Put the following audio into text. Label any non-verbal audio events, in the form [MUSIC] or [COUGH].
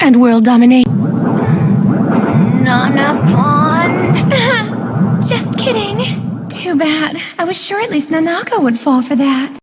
and world domination. Nana Pawn. [LAUGHS] Just kidding. Too bad. I was sure at least Nanako would fall for that.